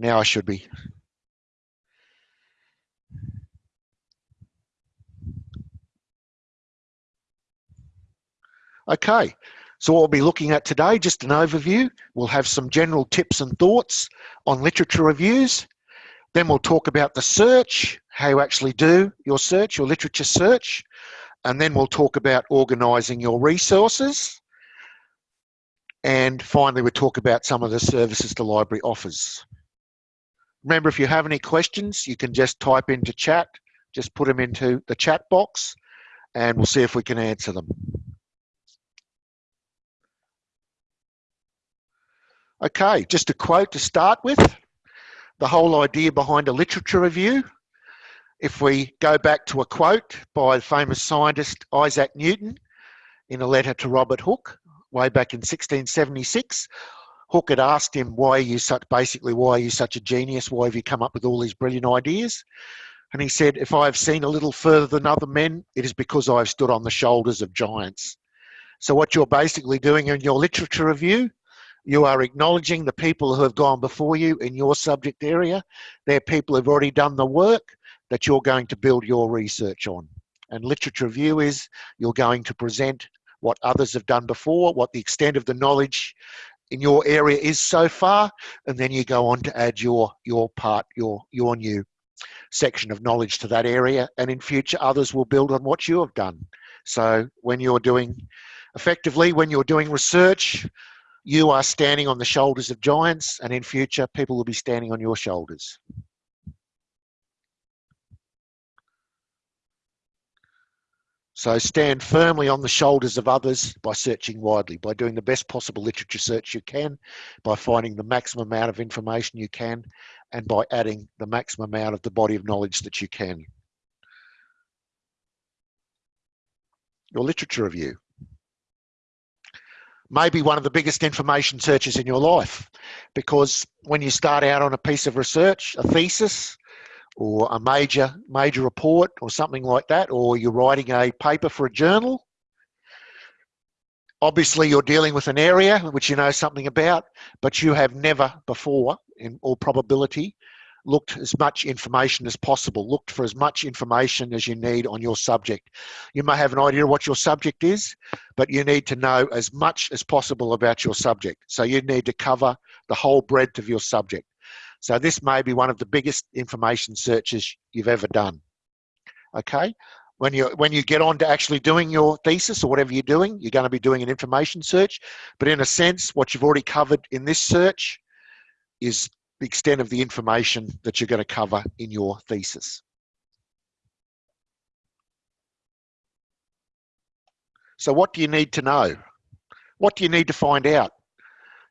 Now I should be. Okay, so what we'll be looking at today, just an overview. We'll have some general tips and thoughts on literature reviews. Then we'll talk about the search, how you actually do your search, your literature search. And then we'll talk about organising your resources. And finally, we'll talk about some of the services the library offers. Remember, if you have any questions, you can just type into chat, just put them into the chat box, and we'll see if we can answer them. Okay, just a quote to start with. The whole idea behind a literature review. If we go back to a quote by the famous scientist Isaac Newton in a letter to Robert Hooke, way back in 1676, Hooke had asked him, why are you such, basically, why are you such a genius? Why have you come up with all these brilliant ideas? And he said, if I have seen a little further than other men, it is because I have stood on the shoulders of giants. So what you're basically doing in your literature review you are acknowledging the people who have gone before you in your subject area. They're people who've already done the work that you're going to build your research on. And literature review is you're going to present what others have done before, what the extent of the knowledge in your area is so far, and then you go on to add your your part, your your new section of knowledge to that area, and in future others will build on what you have done. So when you're doing, effectively, when you're doing research, you are standing on the shoulders of giants, and in future, people will be standing on your shoulders. So stand firmly on the shoulders of others by searching widely, by doing the best possible literature search you can, by finding the maximum amount of information you can, and by adding the maximum amount of the body of knowledge that you can. Your literature review maybe one of the biggest information searches in your life because when you start out on a piece of research a thesis or a major major report or something like that or you're writing a paper for a journal obviously you're dealing with an area which you know something about but you have never before in all probability looked as much information as possible, looked for as much information as you need on your subject. You may have an idea of what your subject is, but you need to know as much as possible about your subject. So you need to cover the whole breadth of your subject. So this may be one of the biggest information searches you've ever done. Okay, when you when you get on to actually doing your thesis or whatever you're doing, you're going to be doing an information search. But in a sense, what you've already covered in this search is the extent of the information that you're going to cover in your thesis. So what do you need to know? What do you need to find out?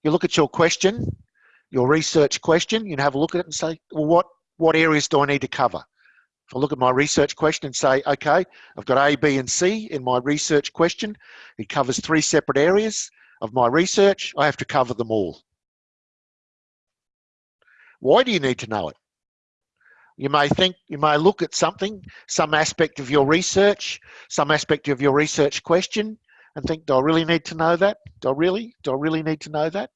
You look at your question, your research question, you can have a look at it and say, well, what, what areas do I need to cover? If I look at my research question and say, okay, I've got A, B, and C in my research question. It covers three separate areas of my research. I have to cover them all. Why do you need to know it? You may think, you may look at something, some aspect of your research, some aspect of your research question, and think, do I really need to know that? Do I really? Do I really need to know that?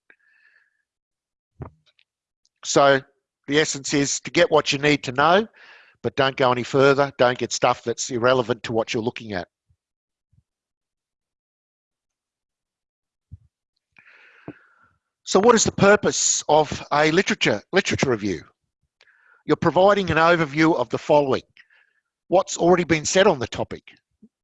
So the essence is to get what you need to know, but don't go any further. Don't get stuff that's irrelevant to what you're looking at. So what is the purpose of a literature, literature review? You're providing an overview of the following. What's already been said on the topic?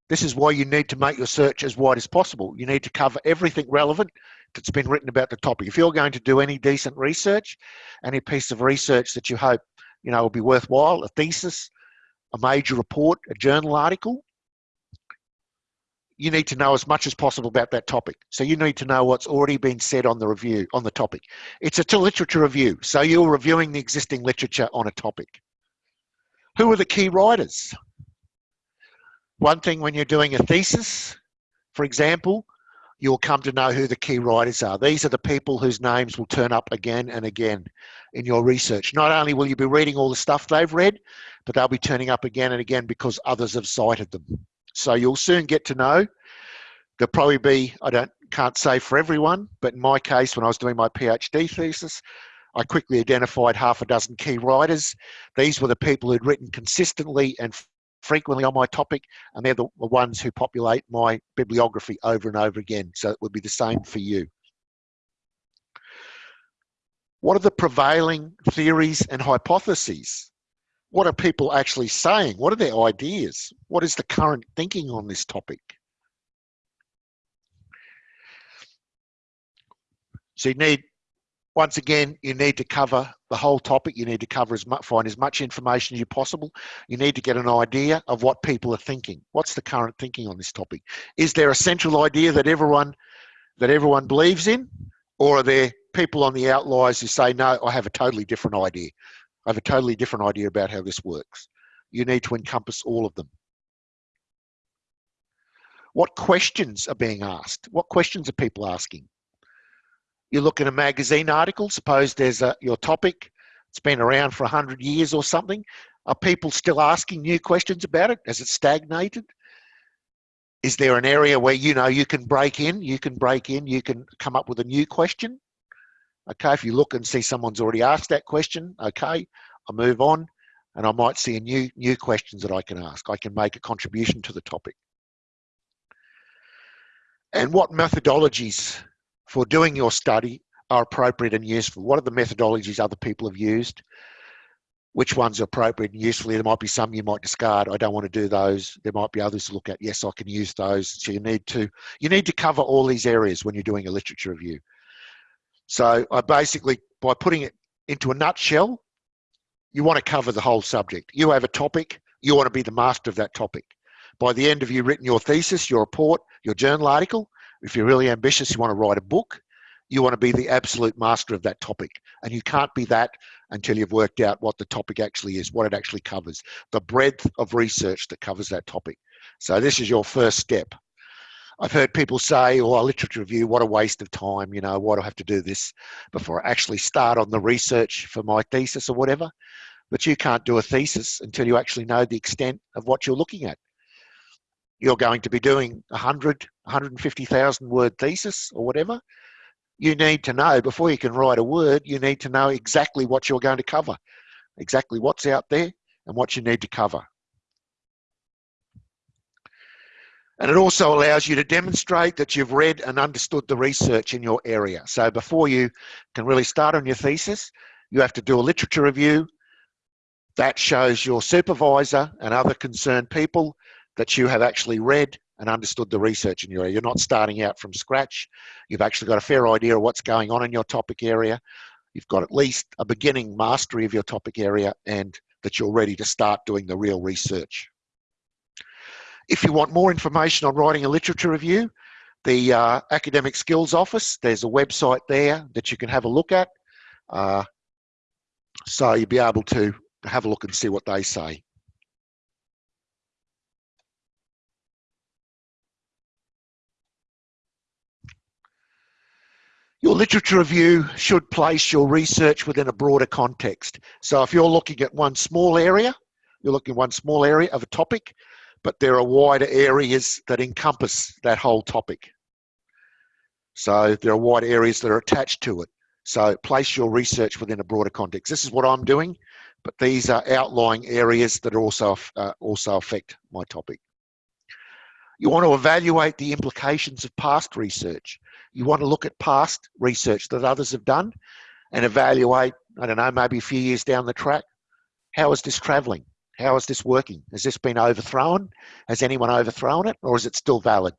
This is why you need to make your search as wide as possible. You need to cover everything relevant that's been written about the topic. If you're going to do any decent research, any piece of research that you hope you know will be worthwhile, a thesis, a major report, a journal article, you need to know as much as possible about that topic. So you need to know what's already been said on the review, on the topic. It's a literature review. So you're reviewing the existing literature on a topic. Who are the key writers? One thing when you're doing a thesis, for example, you'll come to know who the key writers are. These are the people whose names will turn up again and again in your research. Not only will you be reading all the stuff they've read, but they'll be turning up again and again because others have cited them. So you'll soon get to know. There'll probably be, I don't, can't say for everyone, but in my case, when I was doing my PhD thesis, I quickly identified half a dozen key writers. These were the people who'd written consistently and frequently on my topic, and they're the ones who populate my bibliography over and over again. So it would be the same for you. What are the prevailing theories and hypotheses? What are people actually saying? What are their ideas? What is the current thinking on this topic? So you need once again, you need to cover the whole topic. You need to cover as much, find as much information as you possible. You need to get an idea of what people are thinking. What's the current thinking on this topic? Is there a central idea that everyone that everyone believes in, or are there people on the outliers who say, "No, I have a totally different idea. I have a totally different idea about how this works." You need to encompass all of them. What questions are being asked? What questions are people asking? You look at a magazine article, suppose there's a, your topic, it's been around for 100 years or something. Are people still asking new questions about it? Has it stagnated? Is there an area where you know you can break in, you can break in, you can come up with a new question? Okay, if you look and see someone's already asked that question, okay, I move on and I might see a new new questions that I can ask. I can make a contribution to the topic. And what methodologies for doing your study are appropriate and useful. What are the methodologies other people have used? Which ones are appropriate and useful? There might be some you might discard. I don't want to do those. There might be others to look at. Yes, I can use those. So you need to you need to cover all these areas when you're doing a literature review. So I basically by putting it into a nutshell, you want to cover the whole subject. You have a topic, you want to be the master of that topic. By the end of you written your thesis, your report, your journal article, if you're really ambitious, you want to write a book, you want to be the absolute master of that topic. And you can't be that until you've worked out what the topic actually is, what it actually covers, the breadth of research that covers that topic. So this is your first step. I've heard people say, oh, a literature review, what a waste of time, you know, why do I have to do this before I actually start on the research for my thesis or whatever? But you can't do a thesis until you actually know the extent of what you're looking at you're going to be doing 100, 150,000 word thesis or whatever, you need to know before you can write a word, you need to know exactly what you're going to cover, exactly what's out there and what you need to cover. And it also allows you to demonstrate that you've read and understood the research in your area. So before you can really start on your thesis, you have to do a literature review. That shows your supervisor and other concerned people that you have actually read and understood the research in your area. You're not starting out from scratch. You've actually got a fair idea of what's going on in your topic area. You've got at least a beginning mastery of your topic area and that you're ready to start doing the real research. If you want more information on writing a literature review, the uh, Academic Skills Office, there's a website there that you can have a look at. Uh, so you'll be able to have a look and see what they say. Your literature review should place your research within a broader context. So if you're looking at one small area, you're looking at one small area of a topic, but there are wider areas that encompass that whole topic. So there are wider areas that are attached to it. So place your research within a broader context. This is what I'm doing, but these are outlying areas that also, uh, also affect my topic. You want to evaluate the implications of past research. You want to look at past research that others have done and evaluate, I don't know, maybe a few years down the track, how is this traveling? How is this working? Has this been overthrown? Has anyone overthrown it or is it still valid?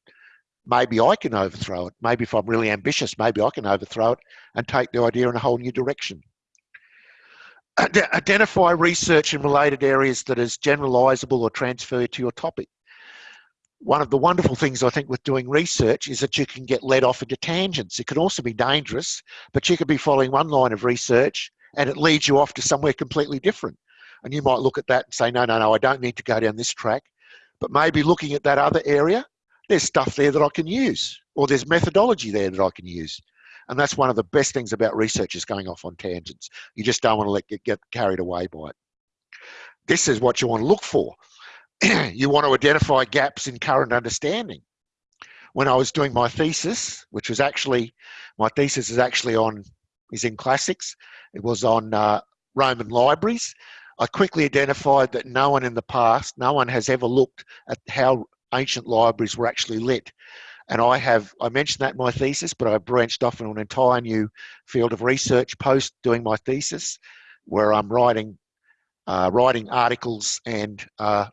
Maybe I can overthrow it. Maybe if I'm really ambitious, maybe I can overthrow it and take the idea in a whole new direction. Identify research in related areas that is generalizable or transferred to your topic one of the wonderful things I think with doing research is that you can get led off into tangents. It can also be dangerous, but you could be following one line of research and it leads you off to somewhere completely different. And you might look at that and say, no, no, no, I don't need to go down this track. But maybe looking at that other area, there's stuff there that I can use, or there's methodology there that I can use. And that's one of the best things about research is going off on tangents. You just don't want to let get, get carried away by it. This is what you want to look for. you want to identify gaps in current understanding. When I was doing my thesis, which was actually, my thesis is actually on is in classics. It was on uh, Roman libraries. I quickly identified that no one in the past, no one has ever looked at how ancient libraries were actually lit. And I have, I mentioned that in my thesis, but I branched off into an entire new field of research post doing my thesis, where I'm writing, uh, writing articles and uh,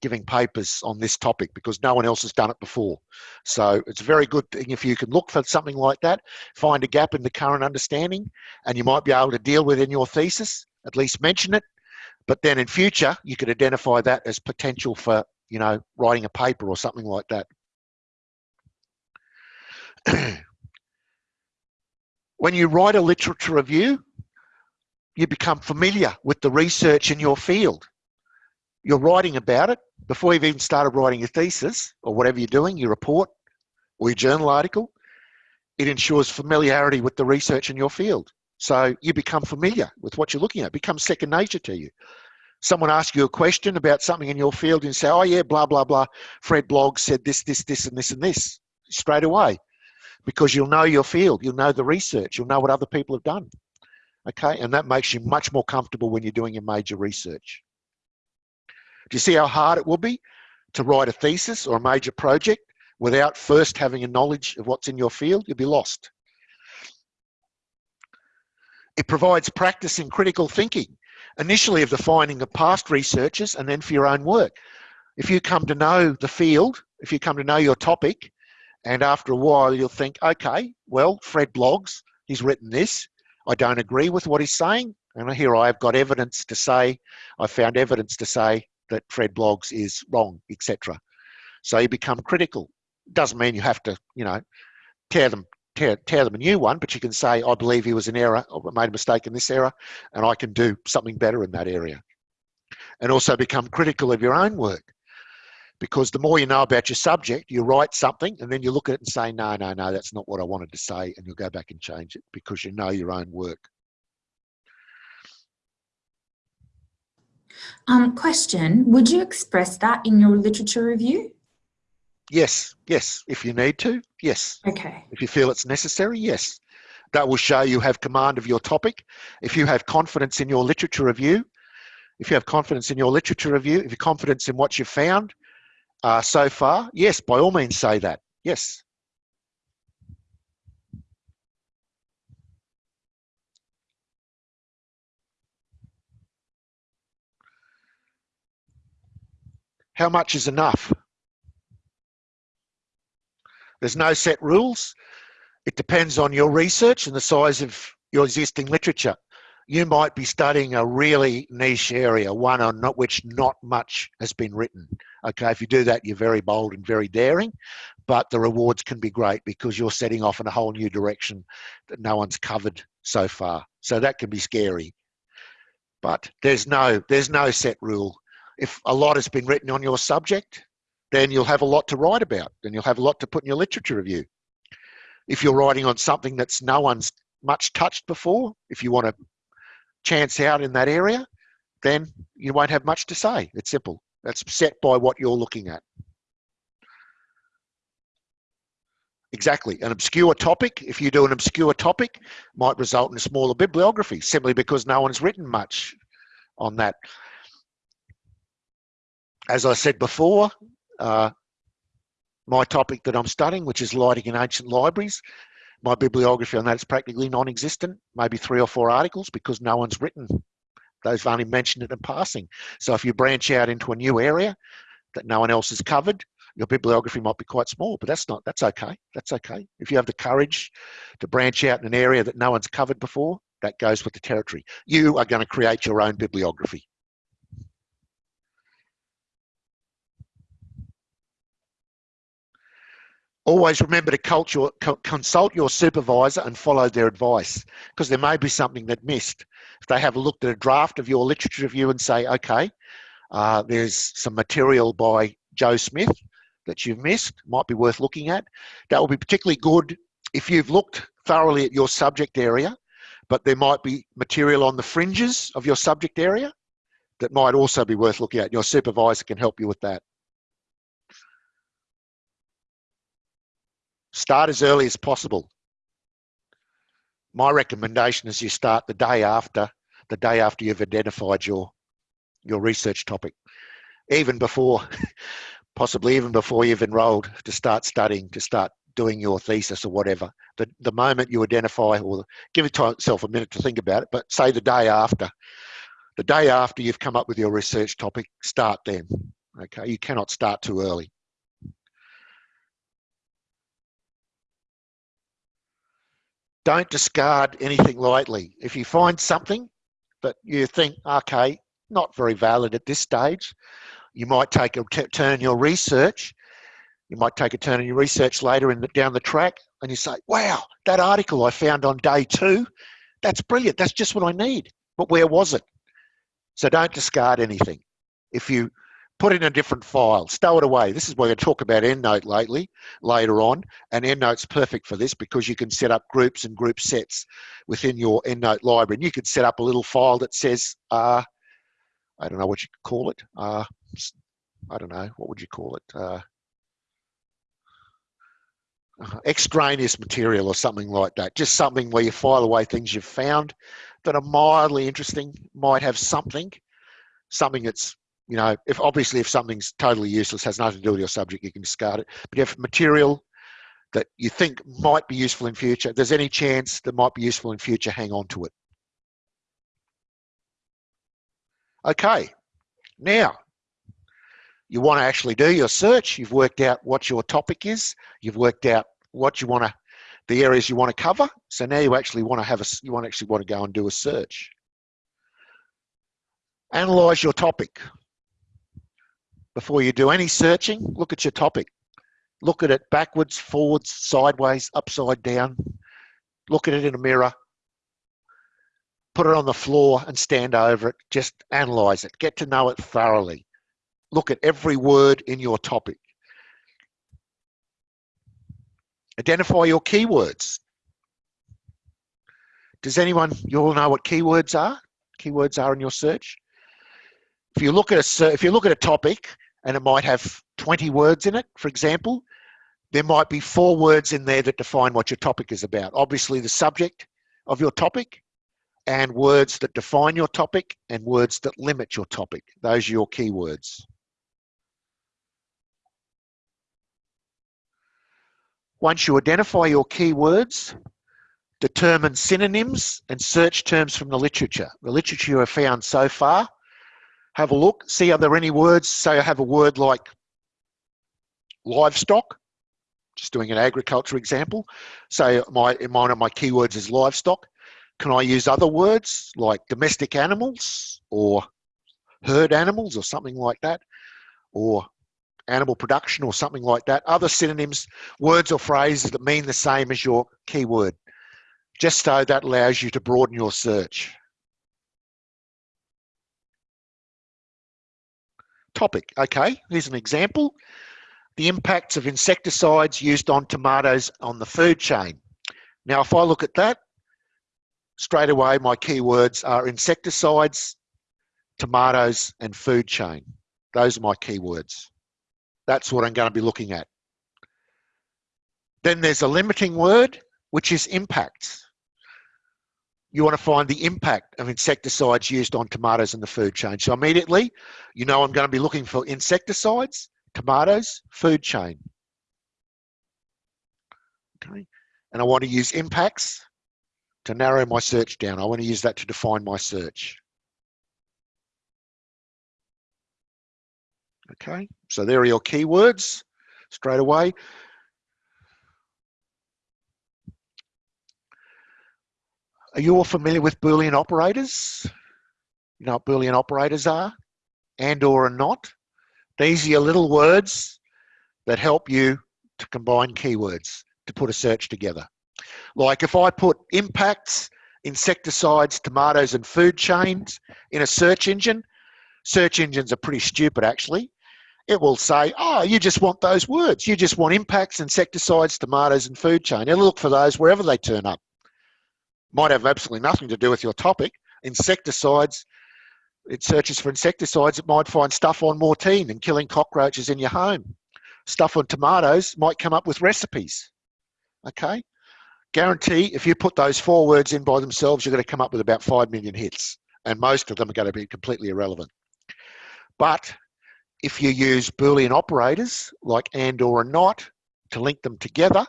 giving papers on this topic because no one else has done it before. So it's a very good thing if you can look for something like that, find a gap in the current understanding, and you might be able to deal with in your thesis, at least mention it. But then in future, you could identify that as potential for, you know, writing a paper or something like that. when you write a literature review, you become familiar with the research in your field. You're writing about it before you've even started writing your thesis or whatever you're doing, your report or your journal article. It ensures familiarity with the research in your field. So you become familiar with what you're looking at, becomes second nature to you. Someone asks you a question about something in your field and you say, oh yeah, blah, blah, blah. Fred Bloggs said this, this, this, and this, and this straight away because you'll know your field, you'll know the research, you'll know what other people have done. Okay, and that makes you much more comfortable when you're doing your major research. Do you see how hard it will be to write a thesis or a major project without first having a knowledge of what's in your field? You'll be lost. It provides practice in critical thinking, initially of the finding of past researchers and then for your own work. If you come to know the field, if you come to know your topic, and after a while, you'll think, okay, well, Fred Bloggs, he's written this. I don't agree with what he's saying. And here I've got evidence to say, I found evidence to say that Fred Bloggs is wrong, etc. So you become critical. Doesn't mean you have to, you know, tear them, tear, tear them a new one, but you can say, I believe he was in error, or made a mistake in this area, and I can do something better in that area. And also become critical of your own work because the more you know about your subject, you write something and then you look at it and say, no, no, no, that's not what I wanted to say. And you'll go back and change it because you know your own work. Um, question, would you express that in your literature review? Yes, yes. If you need to, yes. Okay. If you feel it's necessary, yes. That will show you have command of your topic. If you have confidence in your literature review, if you have confidence in your literature review, if you have confidence in what you've found, uh, so far, yes, by all means say that. Yes. How much is enough? There's no set rules. It depends on your research and the size of your existing literature you might be studying a really niche area, one on not, which not much has been written. Okay, if you do that, you're very bold and very daring, but the rewards can be great because you're setting off in a whole new direction that no one's covered so far. So that can be scary. But there's no there's no set rule. If a lot has been written on your subject, then you'll have a lot to write about. Then you'll have a lot to put in your literature review. If you're writing on something that's no one's much touched before, if you want to chance out in that area, then you won't have much to say. It's simple. That's set by what you're looking at. Exactly. An obscure topic, if you do an obscure topic, might result in a smaller bibliography simply because no one's written much on that. As I said before, uh, my topic that I'm studying, which is lighting in ancient libraries, my bibliography on that is practically non-existent, maybe three or four articles because no one's written. They've only mentioned it in passing. So if you branch out into a new area that no one else has covered, your bibliography might be quite small, but that's not, that's okay. That's okay. If you have the courage to branch out in an area that no one's covered before, that goes with the territory. You are going to create your own bibliography. Always remember to consult your supervisor and follow their advice because there may be something that missed. If they have looked at a draft of your literature review and say, okay, uh, there's some material by Joe Smith that you've missed, might be worth looking at. That will be particularly good if you've looked thoroughly at your subject area, but there might be material on the fringes of your subject area that might also be worth looking at. Your supervisor can help you with that. Start as early as possible. my recommendation is you start the day after the day after you've identified your your research topic even before possibly even before you've enrolled to start studying to start doing your thesis or whatever. The the moment you identify or give yourself a minute to think about it but say the day after. The day after you've come up with your research topic start then. Okay you cannot start too early don't discard anything lightly. If you find something that you think, okay, not very valid at this stage, you might take a turn in your research. You might take a turn in your research later in the, down the track and you say, wow, that article I found on day two, that's brilliant. That's just what I need. But where was it? So don't discard anything. If you put in a different file, stow it away. This is where we talk about EndNote lately, later on, and EndNote's perfect for this because you can set up groups and group sets within your EndNote library. And you could set up a little file that says, uh, I don't know what you could call it. Uh, I don't know, what would you call it? Uh, uh, extraneous material or something like that. Just something where you file away things you've found that are mildly interesting, might have something, something that's you know, if obviously if something's totally useless, has nothing to do with your subject, you can discard it. But if material that you think might be useful in future, there's any chance that might be useful in future, hang on to it. Okay, now you want to actually do your search. You've worked out what your topic is. You've worked out what you want to, the areas you want to cover. So now you actually want to have a, you want to actually want to go and do a search. Analyze your topic before you do any searching, look at your topic. Look at it backwards, forwards, sideways, upside down. Look at it in a mirror. Put it on the floor and stand over it. Just analyze it. Get to know it thoroughly. Look at every word in your topic. Identify your keywords. Does anyone, you all know what keywords are? Keywords are in your search. If you look at a if you look at a topic and it might have 20 words in it, for example, there might be four words in there that define what your topic is about. Obviously the subject of your topic and words that define your topic and words that limit your topic. Those are your keywords. Once you identify your keywords, determine synonyms and search terms from the literature. The literature you have found so far have a look, see are there any words, say I have a word like livestock, just doing an agriculture example. Say my, one of my keywords is livestock. Can I use other words like domestic animals or herd animals or something like that? Or animal production or something like that. Other synonyms, words or phrases that mean the same as your keyword. Just so that allows you to broaden your search. Topic. Okay, here's an example. The impacts of insecticides used on tomatoes on the food chain. Now, if I look at that, straight away my keywords are insecticides, tomatoes, and food chain. Those are my keywords. That's what I'm going to be looking at. Then there's a limiting word, which is impacts you want to find the impact of insecticides used on tomatoes in the food chain. So immediately, you know I'm going to be looking for insecticides, tomatoes, food chain. Okay, and I want to use impacts to narrow my search down. I want to use that to define my search. Okay, so there are your keywords straight away. Are you all familiar with Boolean operators? You know what Boolean operators are? And or and not? These are your little words that help you to combine keywords to put a search together. Like if I put impacts, insecticides, tomatoes and food chains in a search engine, search engines are pretty stupid actually. It will say, oh, you just want those words. You just want impacts, insecticides, tomatoes and food chain. It'll look for those wherever they turn up might have absolutely nothing to do with your topic. Insecticides, it searches for insecticides, it might find stuff on Mortein and killing cockroaches in your home. Stuff on tomatoes might come up with recipes. Okay? Guarantee if you put those four words in by themselves, you're going to come up with about 5 million hits. And most of them are going to be completely irrelevant. But if you use Boolean operators like and or and not to link them together,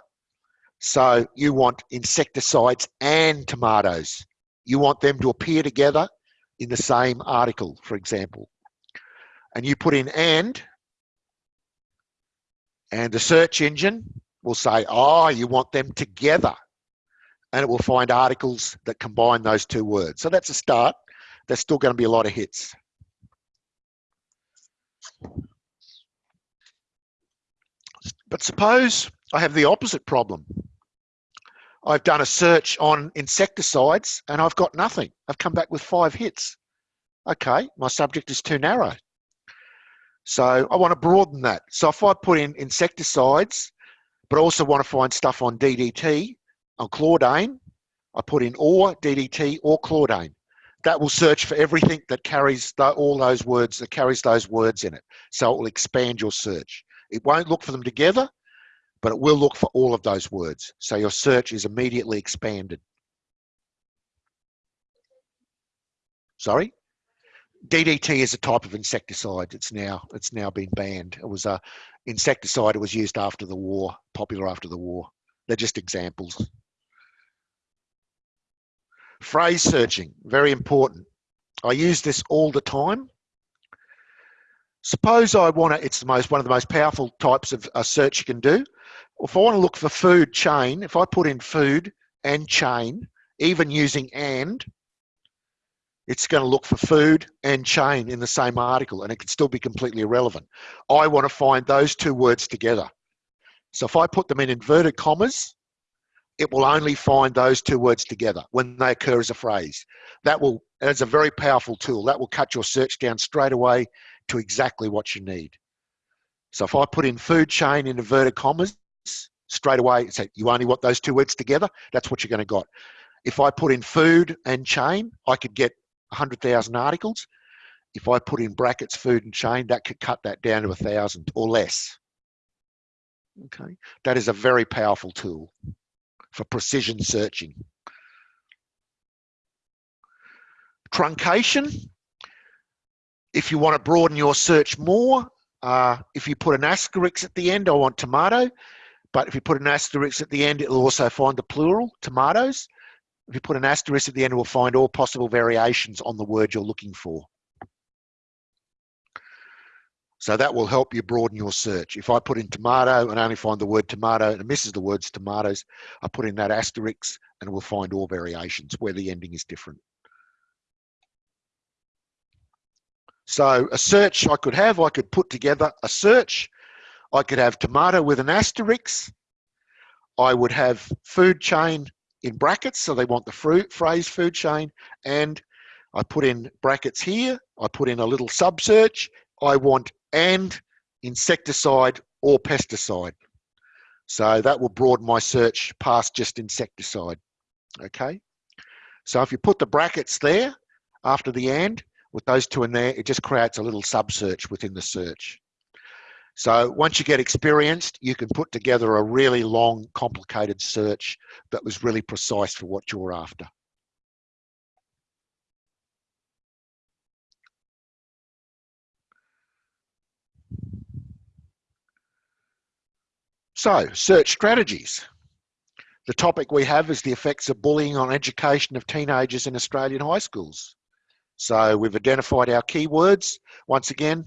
so you want insecticides and tomatoes. You want them to appear together in the same article, for example. And you put in and, and the search engine will say, oh, you want them together. And it will find articles that combine those two words. So that's a start. There's still going to be a lot of hits. But suppose I have the opposite problem. I've done a search on insecticides and I've got nothing. I've come back with five hits. Okay, my subject is too narrow. So I want to broaden that. So if I put in insecticides, but also want to find stuff on DDT, on chlordane, I put in or DDT or chlordane. That will search for everything that carries the, all those words, that carries those words in it. So it will expand your search. It won't look for them together, but it will look for all of those words. So your search is immediately expanded. Sorry? DDT is a type of insecticide. It's now it's now been banned. It was a insecticide. It was used after the war, popular after the war. They're just examples. Phrase searching, very important. I use this all the time. Suppose I want to, it's the most one of the most powerful types of a search you can do if I want to look for food chain, if I put in food and chain, even using and, it's going to look for food and chain in the same article and it can still be completely irrelevant. I want to find those two words together. So if I put them in inverted commas, it will only find those two words together when they occur as a phrase. That will, that's a very powerful tool. That will cut your search down straight away to exactly what you need. So if I put in food chain in inverted commas, straight away say you only want those two words together? That's what you're going to got. If i put in food and chain i could get 100000 articles. If i put in brackets food and chain that could cut that down to a thousand or less. Okay. That is a very powerful tool for precision searching. Truncation. If you want to broaden your search more uh, if you put an asterisk at the end i want tomato but if you put an asterisk at the end, it'll also find the plural, tomatoes. If you put an asterisk at the end, it will find all possible variations on the word you're looking for. So that will help you broaden your search. If I put in tomato and only find the word tomato and it misses the words tomatoes, I put in that asterisk and it will find all variations where the ending is different. So a search I could have, I could put together a search I could have tomato with an asterisk. I would have food chain in brackets, so they want the fruit, phrase food chain, and I put in brackets here, I put in a little sub search, I want and insecticide or pesticide. So that will broaden my search past just insecticide, okay? So if you put the brackets there after the and, with those two in there, it just creates a little sub search within the search. So once you get experienced, you can put together a really long, complicated search that was really precise for what you're after. So, search strategies. The topic we have is the effects of bullying on education of teenagers in Australian high schools. So we've identified our keywords. Once again,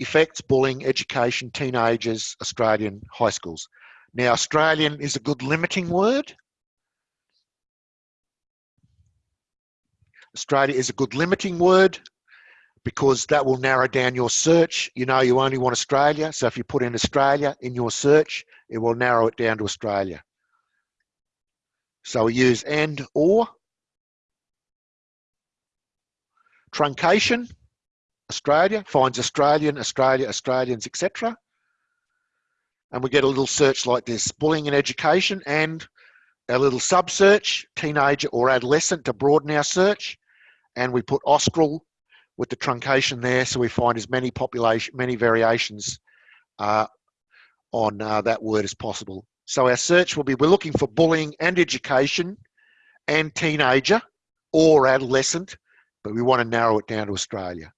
effects, bullying, education, teenagers, Australian high schools. Now, Australian is a good limiting word. Australia is a good limiting word because that will narrow down your search. You know, you only want Australia. So if you put in Australia in your search, it will narrow it down to Australia. So we use and or. Truncation Australia, finds Australian, Australia, Australians, etc. And we get a little search like this, bullying in education and a little sub search, teenager or adolescent to broaden our search. And we put Austral with the truncation there so we find as many population, many variations uh, on uh, that word as possible. So our search will be, we're looking for bullying and education and teenager or adolescent, but we want to narrow it down to Australia.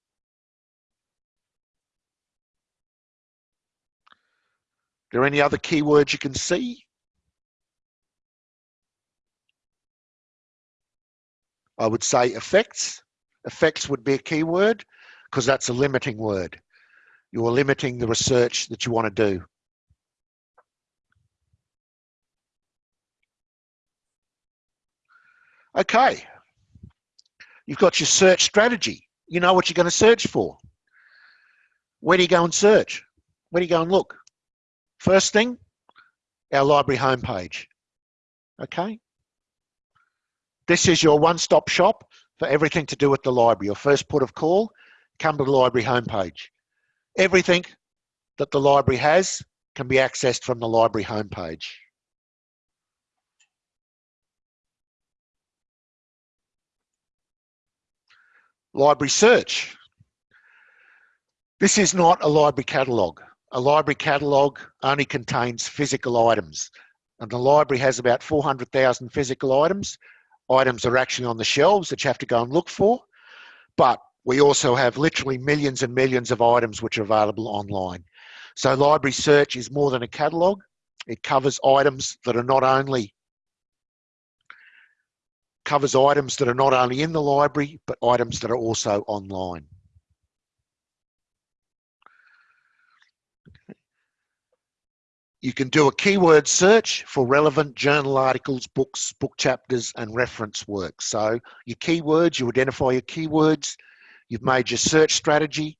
There any other keywords you can see? I would say effects. Effects would be a keyword because that's a limiting word. You're limiting the research that you want to do. Okay. You've got your search strategy. You know what you're going to search for. Where do you go and search? Where do you go and look? First thing, our library homepage. Okay. This is your one-stop shop for everything to do with the library. Your first port of call, come to the library homepage. Everything that the library has can be accessed from the library homepage. Library search. This is not a library catalogue. A library catalogue only contains physical items. And the library has about 400,000 physical items. Items are actually on the shelves that you have to go and look for. But we also have literally millions and millions of items which are available online. So library search is more than a catalogue. It covers items that are not only covers items that are not only in the library, but items that are also online. You can do a keyword search for relevant journal articles, books, book chapters, and reference work. So your keywords, you identify your keywords, you've made your search strategy,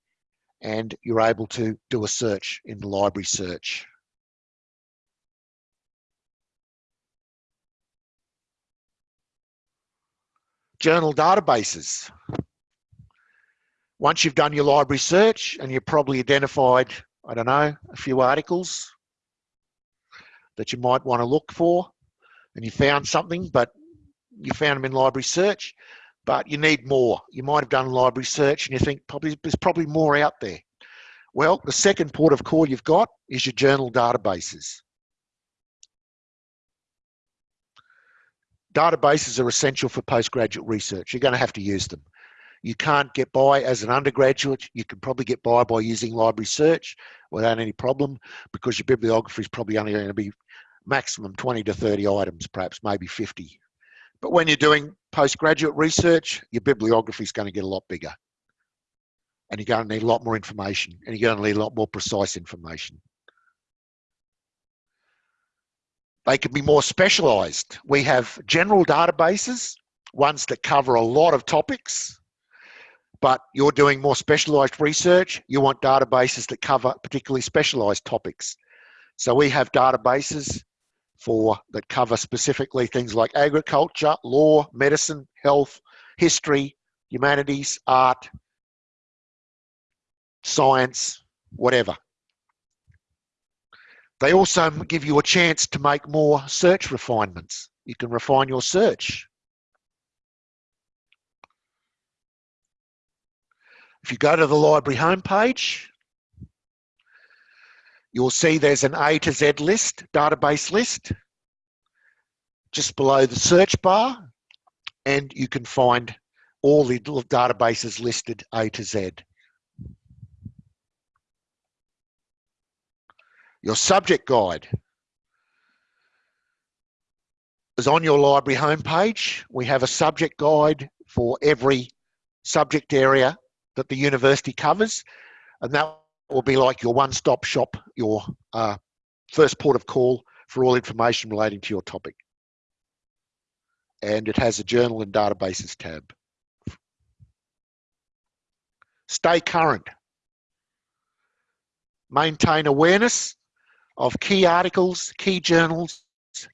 and you're able to do a search in the library search. Journal databases. Once you've done your library search and you've probably identified, I don't know, a few articles that you might want to look for and you found something, but you found them in library search, but you need more. You might have done library search and you think probably there's probably more out there. Well, the second port of call you've got is your journal databases. Databases are essential for postgraduate research. You're going to have to use them. You can't get by as an undergraduate. You can probably get by by using library search without any problem because your bibliography is probably only going to be maximum 20 to 30 items, perhaps maybe 50. But when you're doing postgraduate research, your bibliography is going to get a lot bigger. And you're going to need a lot more information and you're going to need a lot more precise information. They can be more specialized. We have general databases, ones that cover a lot of topics, but you're doing more specialized research. You want databases that cover particularly specialized topics. So we have databases for that cover specifically things like agriculture, law, medicine, health, history, humanities, art, science, whatever. They also give you a chance to make more search refinements. You can refine your search. If you go to the library homepage, you'll see there's an A to Z list, database list, just below the search bar, and you can find all the databases listed A to Z. Your subject guide is on your library homepage. We have a subject guide for every subject area that the university covers, and that will be like your one-stop shop, your uh, first port of call for all information relating to your topic. And it has a journal and databases tab. Stay current. Maintain awareness of key articles, key journals,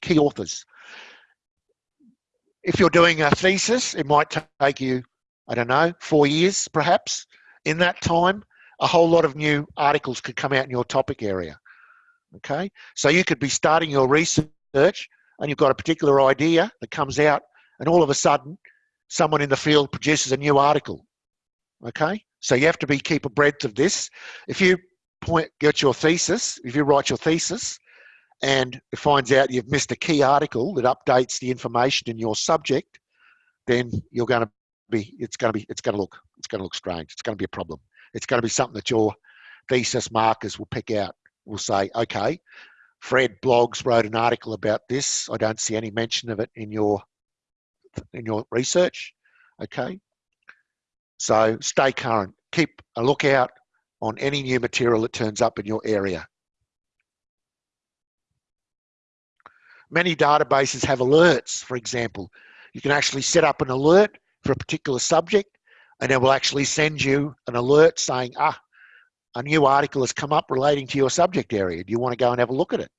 key authors. If you're doing a thesis, it might take you, I don't know, four years perhaps. In that time, a whole lot of new articles could come out in your topic area. Okay, so you could be starting your research and you've got a particular idea that comes out, and all of a sudden, someone in the field produces a new article. Okay, so you have to be keep abreast of this. If you point, get your thesis, if you write your thesis, and it finds out you've missed a key article that updates the information in your subject, then you're going to be, it's going to be, it's going to look, it's going to look strange. It's going to be a problem. It's going to be something that your thesis markers will pick out. Will say, okay, Fred Bloggs wrote an article about this. I don't see any mention of it in your in your research. Okay, so stay current. Keep a lookout on any new material that turns up in your area. Many databases have alerts, for example. You can actually set up an alert for a particular subject and it will actually send you an alert saying, ah, a new article has come up relating to your subject area. Do you want to go and have a look at it?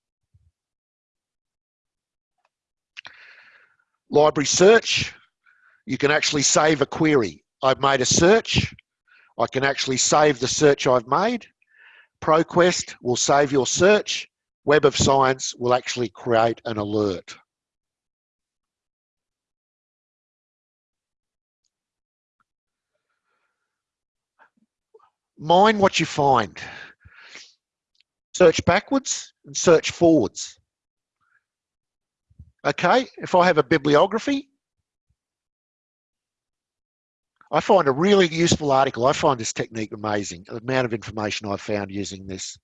Library search, you can actually save a query. I've made a search. I can actually save the search I've made. ProQuest will save your search. Web of Science will actually create an alert. Mind what you find. Search backwards and search forwards. Okay, if I have a bibliography, I find a really useful article. I find this technique amazing, the amount of information I've found using this.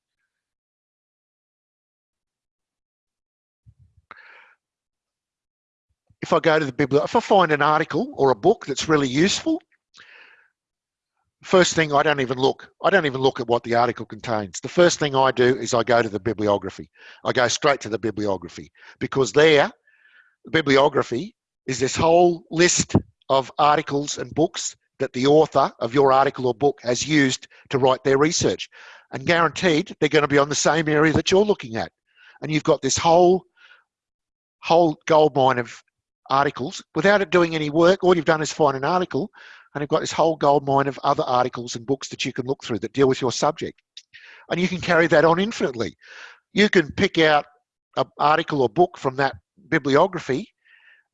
If I go to the bibliography, if I find an article or a book that's really useful, first thing I don't even look. I don't even look at what the article contains. The first thing I do is I go to the bibliography. I go straight to the bibliography because there, the bibliography is this whole list of articles and books that the author of your article or book has used to write their research. And guaranteed they're going to be on the same area that you're looking at. And you've got this whole whole goldmine of articles without it doing any work. All you've done is find an article and you've got this whole gold mine of other articles and books that you can look through that deal with your subject. And you can carry that on infinitely. You can pick out an article or book from that bibliography,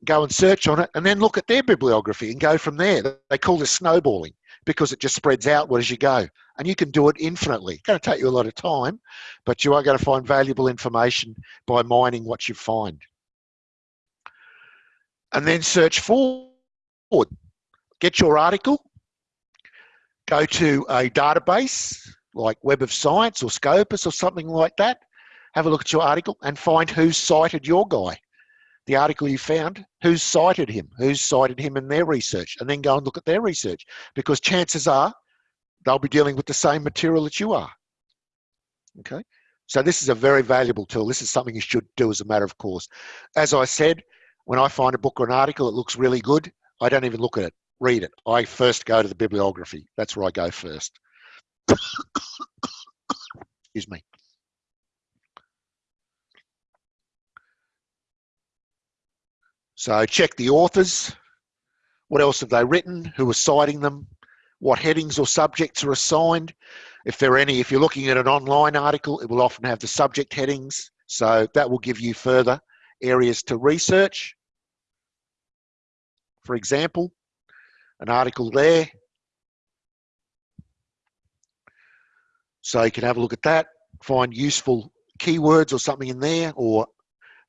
go and search on it, and then look at their bibliography and go from there. They call this snowballing because it just spreads outward as you go. And you can do it infinitely. It's going to take you a lot of time, but you are going to find valuable information by mining what you find. And then search forward get your article, go to a database like Web of Science or Scopus or something like that, have a look at your article and find who's cited your guy. The article you found, who's cited him, who's cited him in their research, and then go and look at their research because chances are they'll be dealing with the same material that you are. Okay, so this is a very valuable tool. This is something you should do as a matter of course. As I said, when I find a book or an article that looks really good, I don't even look at it read it. I first go to the bibliography. That's where I go first. Excuse me. So check the authors. What else have they written? Who are citing them? What headings or subjects are assigned? If there are any, if you're looking at an online article, it will often have the subject headings. So that will give you further areas to research. For example, an article there. So you can have a look at that, find useful keywords or something in there, or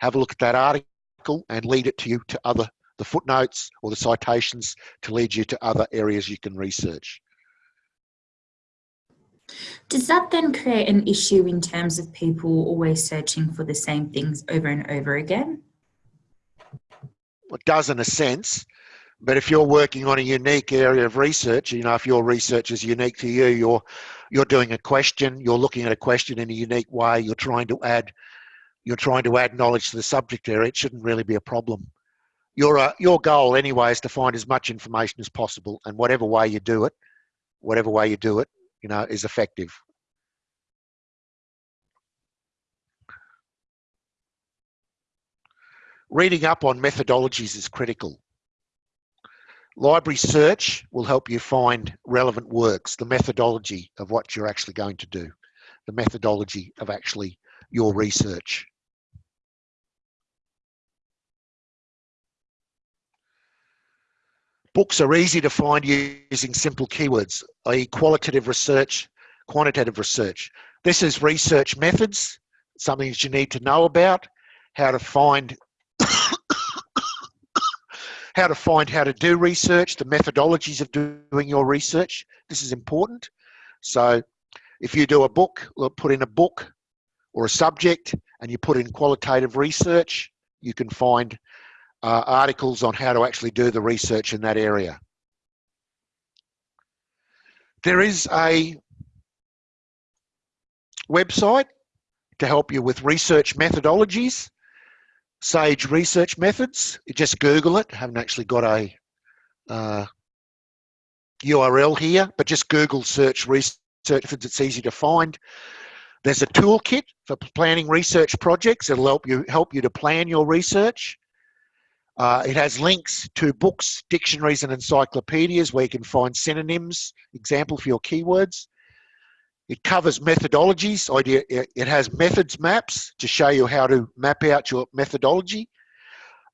have a look at that article and lead it to you to other, the footnotes or the citations to lead you to other areas you can research. Does that then create an issue in terms of people always searching for the same things over and over again? It does in a sense, but if you're working on a unique area of research, you know, if your research is unique to you, you're you're doing a question, you're looking at a question in a unique way, you're trying to add you're trying to add knowledge to the subject area, it shouldn't really be a problem. Your uh, your goal anyway is to find as much information as possible, and whatever way you do it, whatever way you do it, you know, is effective. Reading up on methodologies is critical. Library search will help you find relevant works, the methodology of what you're actually going to do, the methodology of actually your research. Books are easy to find using simple keywords, i.e. qualitative research, quantitative research. This is research methods, something that you need to know about, how to find how to find how to do research, the methodologies of doing your research. This is important. So if you do a book, put in a book or a subject and you put in qualitative research, you can find uh, articles on how to actually do the research in that area. There is a website to help you with research methodologies. Sage Research Methods. Just Google it. I haven't actually got a uh, URL here, but just Google search research methods. It's easy to find. There's a toolkit for planning research projects. It'll help you help you to plan your research. Uh, it has links to books, dictionaries, and encyclopedias where you can find synonyms, example for your keywords. It covers methodologies. Idea it has methods maps to show you how to map out your methodology,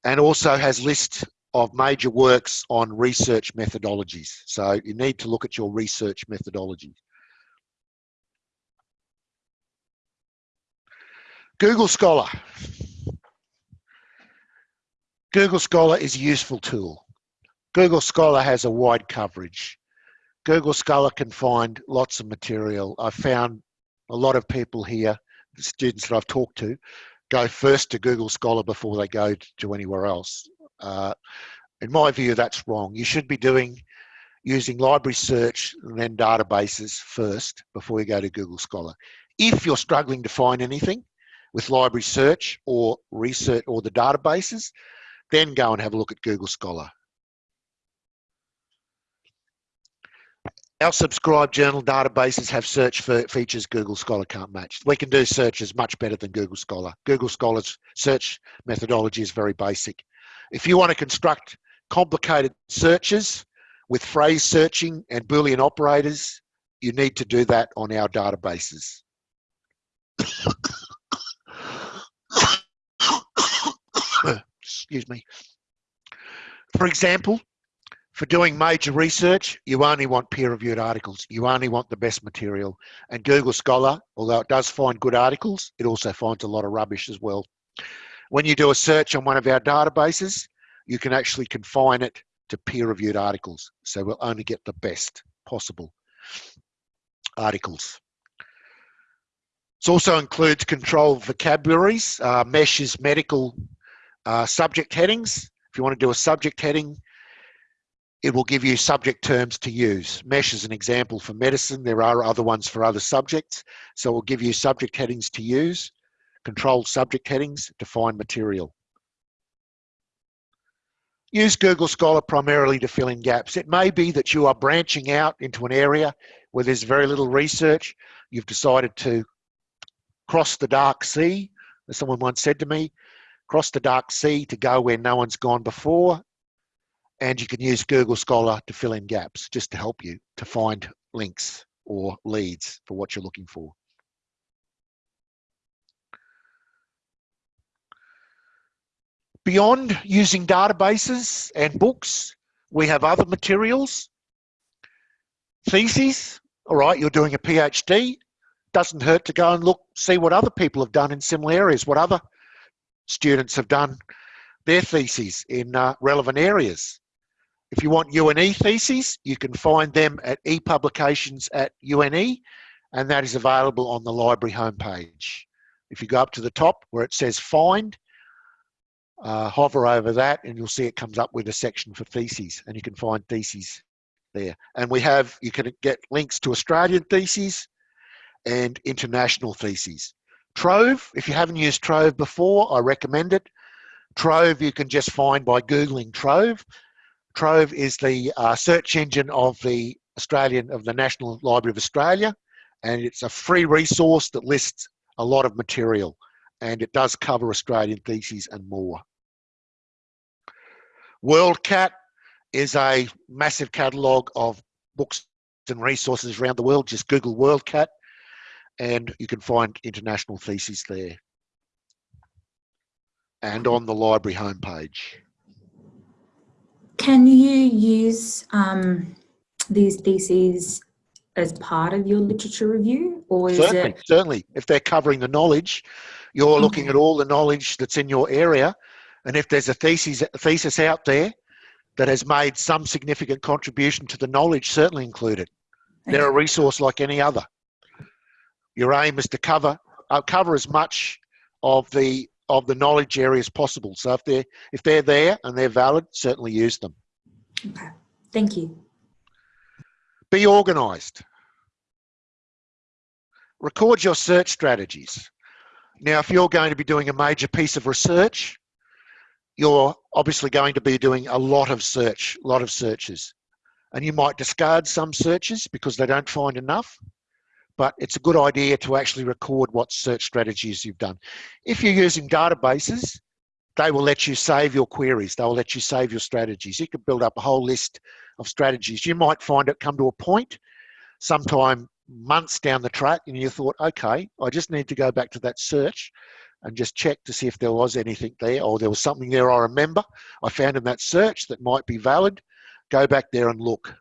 and also has lists of major works on research methodologies. So you need to look at your research methodology. Google Scholar. Google Scholar is a useful tool. Google Scholar has a wide coverage. Google Scholar can find lots of material. I've found a lot of people here, students that I've talked to, go first to Google Scholar before they go to anywhere else. Uh, in my view, that's wrong. You should be doing using library search and then databases first before you go to Google Scholar. If you're struggling to find anything with library search or research or the databases, then go and have a look at Google Scholar. Our subscribed journal databases have search features Google Scholar can't match. We can do searches much better than Google Scholar. Google Scholar's search methodology is very basic. If you want to construct complicated searches with phrase searching and Boolean operators, you need to do that on our databases. Excuse me. For example, for doing major research, you only want peer-reviewed articles. You only want the best material. And Google Scholar, although it does find good articles, it also finds a lot of rubbish as well. When you do a search on one of our databases, you can actually confine it to peer-reviewed articles. So we'll only get the best possible articles. It also includes controlled vocabularies, uh, meshes medical uh, subject headings. If you want to do a subject heading, it will give you subject terms to use. MESH is an example for medicine. There are other ones for other subjects. So it will give you subject headings to use, controlled subject headings to find material. Use Google Scholar primarily to fill in gaps. It may be that you are branching out into an area where there's very little research. You've decided to cross the dark sea, as someone once said to me, cross the dark sea to go where no one's gone before and you can use Google Scholar to fill in gaps just to help you to find links or leads for what you're looking for. Beyond using databases and books, we have other materials. Theses, all right, you're doing a PhD, doesn't hurt to go and look, see what other people have done in similar areas, what other students have done their theses in uh, relevant areas. If you want UNE theses, you can find them at ePublications at UNE, and that is available on the library homepage. If you go up to the top where it says find, uh, hover over that and you'll see it comes up with a section for theses and you can find theses there. And we have, you can get links to Australian theses and international theses. Trove, if you haven't used Trove before, I recommend it. Trove you can just find by Googling Trove Trove is the uh, search engine of the Australian of the National Library of Australia, and it's a free resource that lists a lot of material, and it does cover Australian theses and more. WorldCat is a massive catalogue of books and resources around the world. Just Google WorldCat, and you can find international theses there, and on the library homepage. Can you use um, these theses as part of your literature review or is Certainly, it certainly. If they're covering the knowledge, you're looking at all the knowledge that's in your area. And if there's a thesis, a thesis out there that has made some significant contribution to the knowledge, certainly include it. They're a resource like any other. Your aim is to cover uh, cover as much of the of the knowledge areas possible. So if they're if they're there and they're valid, certainly use them. okay thank you Be organised. Record your search strategies. Now, if you're going to be doing a major piece of research, you're obviously going to be doing a lot of search, a lot of searches. And you might discard some searches because they don't find enough, but it's a good idea to actually record what search strategies you've done. If you're using databases, they will let you save your queries. They will let you save your strategies. You can build up a whole list of strategies. You might find it come to a point sometime months down the track and you thought, okay, I just need to go back to that search and just check to see if there was anything there or there was something there I remember I found in that search that might be valid. Go back there and look.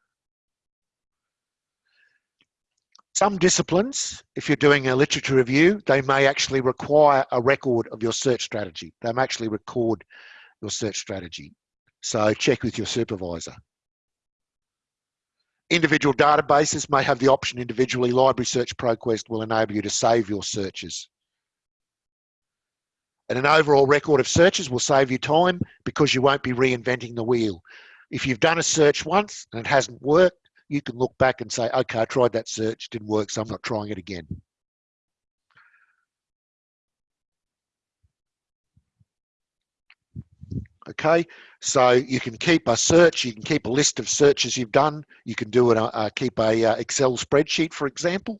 Some disciplines, if you're doing a literature review, they may actually require a record of your search strategy. They may actually record your search strategy. So check with your supervisor. Individual databases may have the option individually. Library Search ProQuest will enable you to save your searches. And an overall record of searches will save you time because you won't be reinventing the wheel. If you've done a search once and it hasn't worked, you can look back and say, okay, I tried that search, didn't work, so I'm not trying it again. Okay, so you can keep a search, you can keep a list of searches you've done, you can do it, uh, uh, keep a uh, Excel spreadsheet, for example.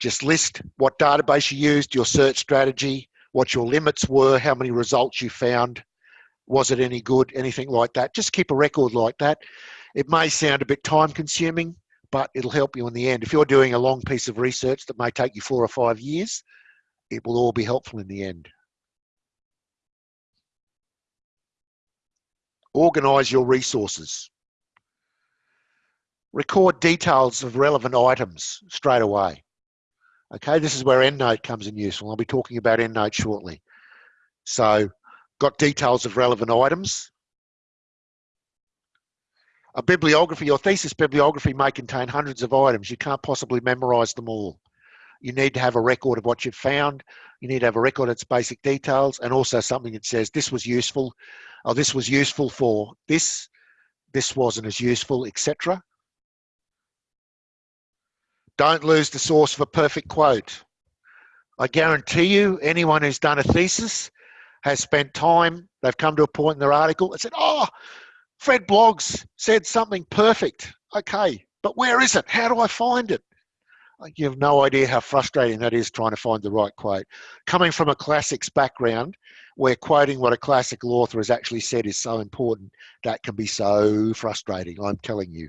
Just list what database you used, your search strategy, what your limits were, how many results you found, was it any good, anything like that. Just keep a record like that. It may sound a bit time consuming, but it'll help you in the end. If you're doing a long piece of research that may take you four or five years, it will all be helpful in the end. Organise your resources. Record details of relevant items straight away. Okay, this is where EndNote comes in useful. I'll be talking about EndNote shortly. So, got details of relevant items. A bibliography, your thesis bibliography may contain hundreds of items. You can't possibly memorize them all. You need to have a record of what you've found. You need to have a record of its basic details and also something that says this was useful, or this was useful for this, this wasn't as useful, etc. Don't lose the source a perfect quote. I guarantee you, anyone who's done a thesis has spent time, they've come to a point in their article and said, oh, Fred Bloggs said something perfect. Okay, but where is it? How do I find it? Uh, you have no idea how frustrating that is trying to find the right quote. Coming from a classics background, where quoting what a classical author has actually said is so important, that can be so frustrating, I'm telling you.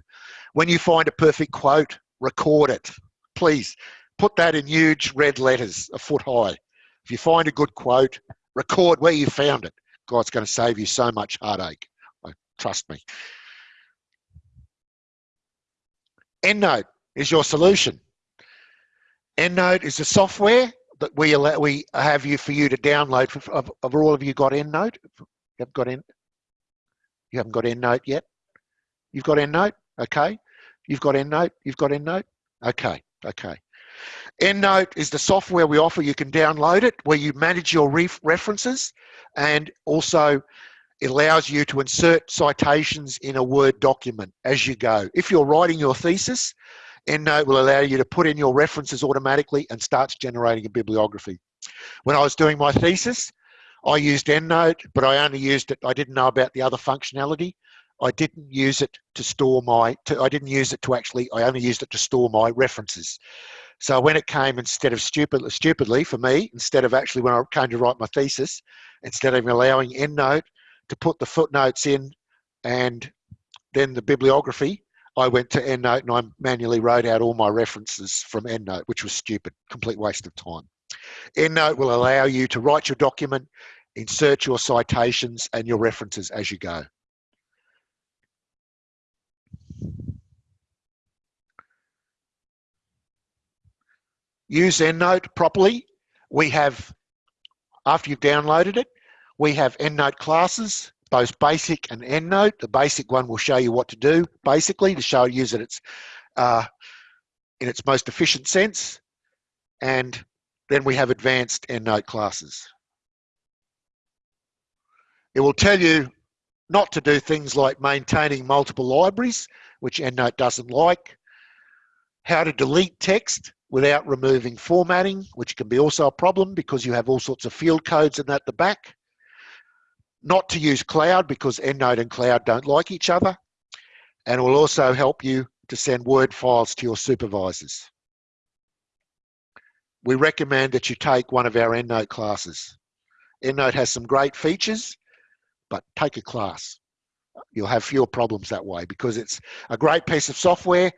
When you find a perfect quote, record it. Please put that in huge red letters, a foot high. If you find a good quote, record where you found it. God's going to save you so much heartache. Trust me. EndNote is your solution. EndNote is the software that we allow, we have you for you to download. Of all of you got EndNote? You haven't got End. You haven't got EndNote yet. You've got EndNote. Okay. You've got EndNote. You've got EndNote. Okay. Okay. EndNote is the software we offer. You can download it where you manage your ref references and also it allows you to insert citations in a Word document as you go. If you're writing your thesis, EndNote will allow you to put in your references automatically and starts generating a bibliography. When I was doing my thesis, I used EndNote, but I only used it, I didn't know about the other functionality. I didn't use it to store my, to, I didn't use it to actually, I only used it to store my references. So when it came instead of stupid, stupidly for me, instead of actually when I came to write my thesis, instead of allowing EndNote to put the footnotes in and then the bibliography, I went to EndNote and I manually wrote out all my references from EndNote, which was stupid, complete waste of time. EndNote will allow you to write your document, insert your citations and your references as you go. use EndNote properly, we have, after you've downloaded it, we have EndNote classes, both basic and EndNote. The basic one will show you what to do, basically, to show use it its, uh, in its most efficient sense. And then we have advanced EndNote classes. It will tell you not to do things like maintaining multiple libraries, which EndNote doesn't like, how to delete text without removing formatting, which can be also a problem because you have all sorts of field codes in at the back. Not to use cloud because EndNote and cloud don't like each other. And it will also help you to send Word files to your supervisors. We recommend that you take one of our EndNote classes. EndNote has some great features, but take a class. You'll have fewer problems that way because it's a great piece of software,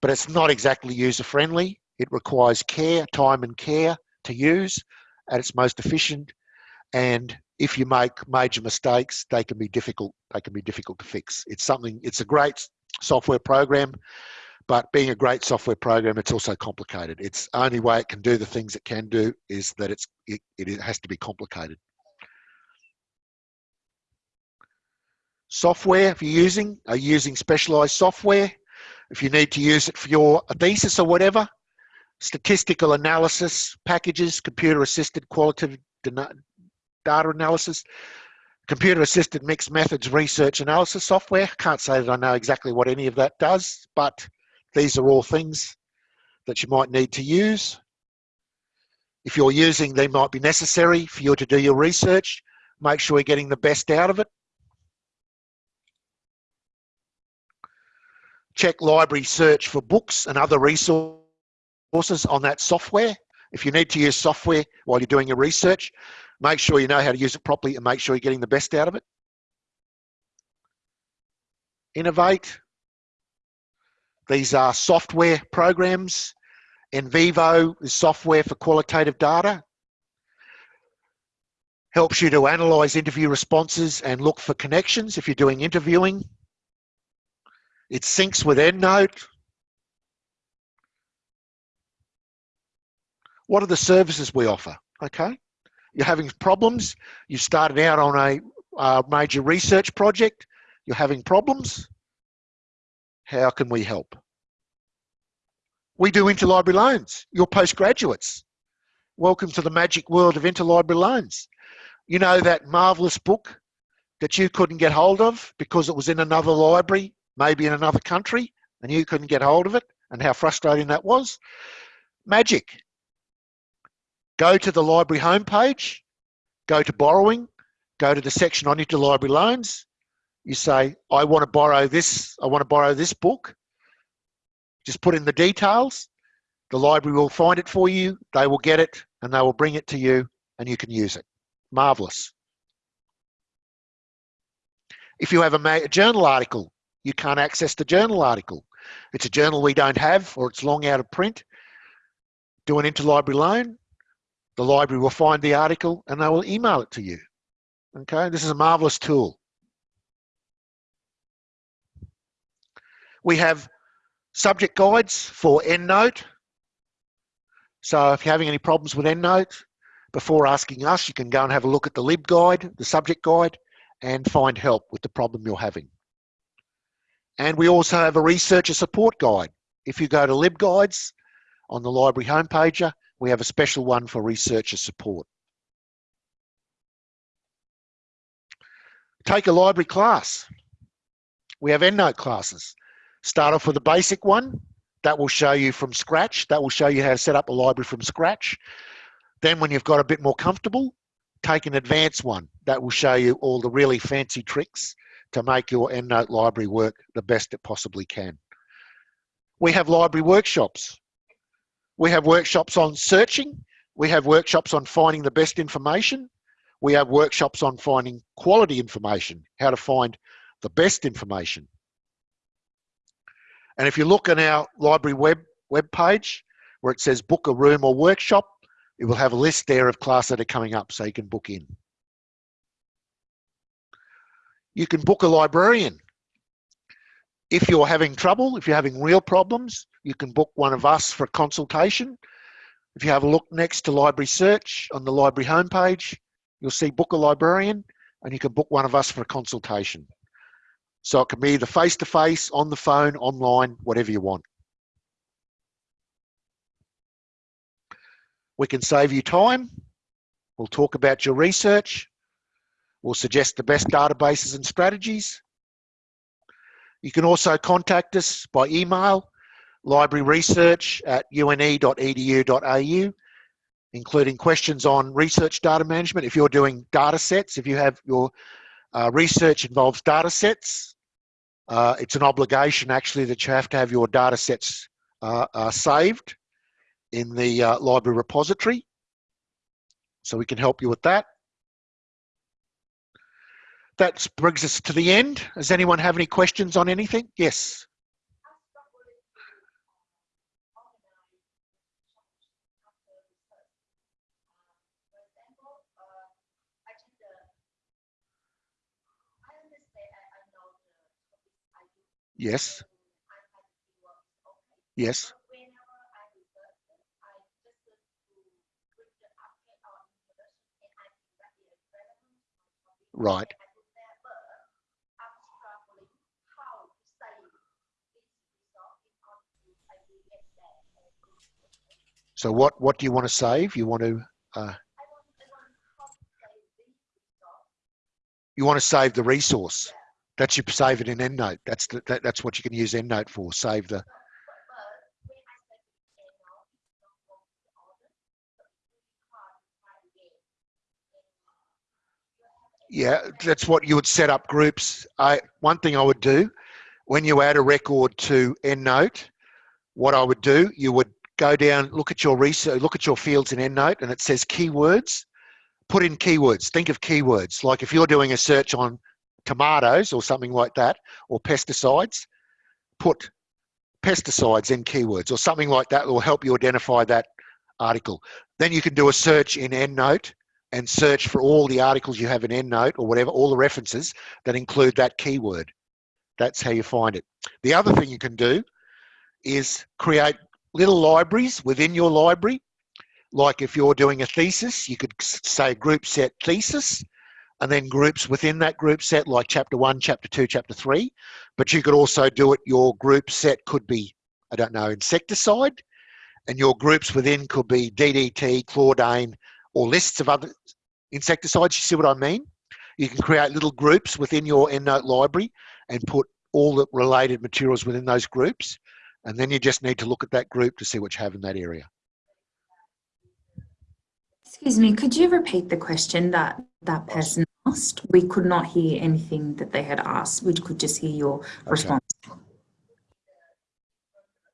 but it's not exactly user friendly. It requires care, time and care to use at its most efficient. And if you make major mistakes, they can be difficult. They can be difficult to fix. It's something, it's a great software program, but being a great software program, it's also complicated. It's only way it can do the things it can do is that it's, it, it has to be complicated. software if you're using, are you using specialized software? If you need to use it for your thesis or whatever, statistical analysis packages, computer assisted qualitative data analysis, computer assisted mixed methods research analysis software. Can't say that I know exactly what any of that does, but these are all things that you might need to use. If you're using, they might be necessary for you to do your research. Make sure you're getting the best out of it. check library search for books and other resources on that software. If you need to use software while you're doing your research, make sure you know how to use it properly and make sure you're getting the best out of it. Innovate. These are software programs. NVivo is software for qualitative data. Helps you to analyze interview responses and look for connections if you're doing interviewing. It syncs with EndNote. What are the services we offer? Okay, you're having problems. You started out on a uh, major research project. You're having problems. How can we help? We do interlibrary loans. You're postgraduates. Welcome to the magic world of interlibrary loans. You know that marvelous book that you couldn't get hold of because it was in another library maybe in another country and you couldn't get hold of it and how frustrating that was. Magic. Go to the library homepage, go to borrowing, go to the section on interlibrary loans. You say, I want to borrow this, I want to borrow this book. Just put in the details. The library will find it for you, they will get it, and they will bring it to you, and you can use it. Marvelous. If you have a, a journal article you can't access the journal article. It's a journal we don't have or it's long out of print. Do an interlibrary loan. The library will find the article and they will email it to you. Okay, this is a marvelous tool. We have subject guides for EndNote. So if you're having any problems with EndNote, before asking us, you can go and have a look at the LibGuide, the subject guide, and find help with the problem you're having. And we also have a researcher support guide. If you go to LibGuides on the library homepage, we have a special one for researcher support. Take a library class. We have EndNote classes. Start off with a basic one. That will show you from scratch. That will show you how to set up a library from scratch. Then when you've got a bit more comfortable, take an advanced one. That will show you all the really fancy tricks to make your EndNote library work the best it possibly can. We have library workshops. We have workshops on searching. We have workshops on finding the best information. We have workshops on finding quality information, how to find the best information. And if you look on our library web, web page where it says book a room or workshop, it will have a list there of classes that are coming up so you can book in. You can book a librarian. If you're having trouble, if you're having real problems, you can book one of us for a consultation. If you have a look next to library search on the library homepage, you'll see book a librarian and you can book one of us for a consultation. So it can be either face-to-face, -face, on the phone, online, whatever you want. We can save you time. We'll talk about your research. We'll suggest the best databases and strategies. You can also contact us by email, libraryresearch at une.edu.au, including questions on research data management. If you're doing data sets, if you have your uh, research involves data sets, uh, it's an obligation actually that you have to have your data sets uh, uh saved in the uh, library repository. So we can help you with that. That brings us to the end. Does anyone have any questions on anything? Yes. Yes. Yes. Right. So what, what do you want to save? You want to, uh, you want to save the resource. That's you save it in EndNote. That's the, that, that's what you can use EndNote for. Save the. Yeah, that's what you would set up groups. I one thing I would do when you add a record to EndNote, what I would do, you would go down, look at your research, look at your fields in EndNote, and it says keywords. Put in keywords. Think of keywords. Like if you're doing a search on tomatoes or something like that, or pesticides, put pesticides in keywords or something like that will help you identify that article. Then you can do a search in EndNote and search for all the articles you have in EndNote or whatever, all the references that include that keyword. That's how you find it. The other thing you can do is create little libraries within your library. Like if you're doing a thesis, you could say group set thesis and then groups within that group set like chapter one, chapter two, chapter three. But you could also do it, your group set could be, I don't know, insecticide, and your groups within could be DDT, chlordane, or lists of other insecticides. You see what I mean? You can create little groups within your EndNote library and put all the related materials within those groups. And then you just need to look at that group to see what you have in that area. Excuse me, could you repeat the question that that person asked? We could not hear anything that they had asked. We could just hear your okay. response.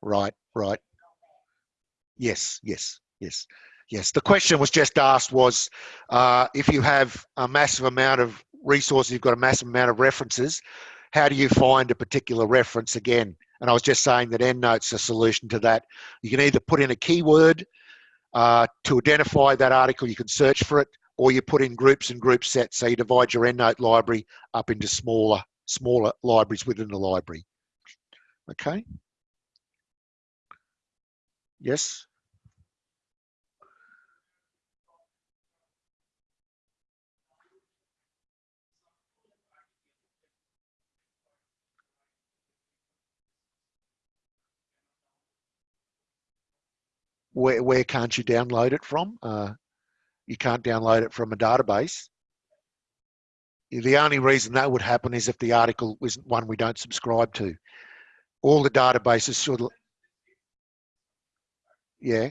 Right, right. Yes, yes, yes, yes. The question was just asked was uh, if you have a massive amount of resources, you've got a massive amount of references, how do you find a particular reference again? And I was just saying that EndNote's a solution to that. You can either put in a keyword uh, to identify that article, you can search for it, or you put in groups and group sets. So you divide your EndNote library up into smaller, smaller libraries within the library. Okay. Yes. Where, where can't you download it from? Uh, you can't download it from a database. The only reason that would happen is if the article was one we don't subscribe to. All the databases should, yeah.